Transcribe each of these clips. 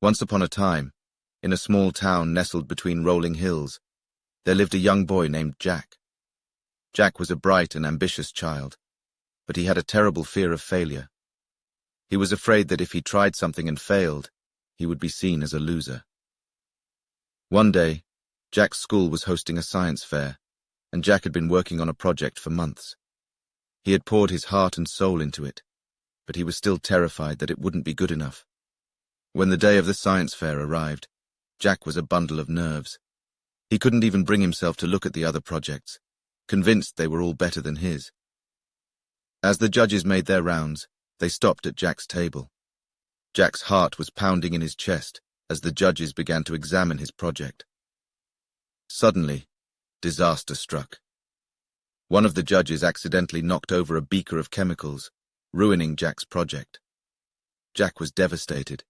Once upon a time, in a small town nestled between rolling hills, there lived a young boy named Jack. Jack was a bright and ambitious child, but he had a terrible fear of failure. He was afraid that if he tried something and failed, he would be seen as a loser. One day, Jack's school was hosting a science fair, and Jack had been working on a project for months. He had poured his heart and soul into it, but he was still terrified that it wouldn't be good enough. When the day of the science fair arrived, Jack was a bundle of nerves. He couldn't even bring himself to look at the other projects, convinced they were all better than his. As the judges made their rounds, they stopped at Jack's table. Jack's heart was pounding in his chest as the judges began to examine his project. Suddenly, disaster struck. One of the judges accidentally knocked over a beaker of chemicals, ruining Jack's project. Jack was devastated.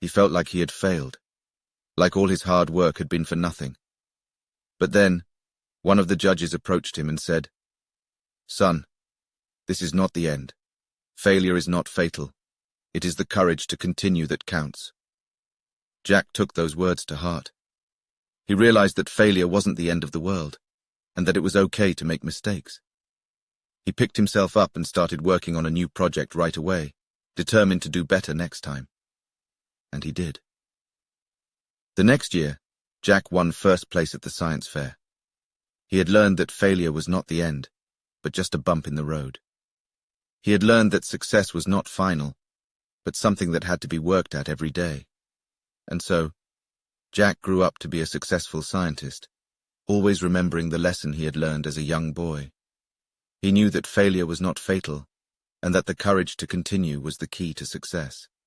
He felt like he had failed, like all his hard work had been for nothing. But then, one of the judges approached him and said, Son, this is not the end. Failure is not fatal. It is the courage to continue that counts. Jack took those words to heart. He realized that failure wasn't the end of the world, and that it was okay to make mistakes. He picked himself up and started working on a new project right away, determined to do better next time and he did. The next year, Jack won first place at the science fair. He had learned that failure was not the end, but just a bump in the road. He had learned that success was not final, but something that had to be worked at every day. And so, Jack grew up to be a successful scientist, always remembering the lesson he had learned as a young boy. He knew that failure was not fatal, and that the courage to continue was the key to success.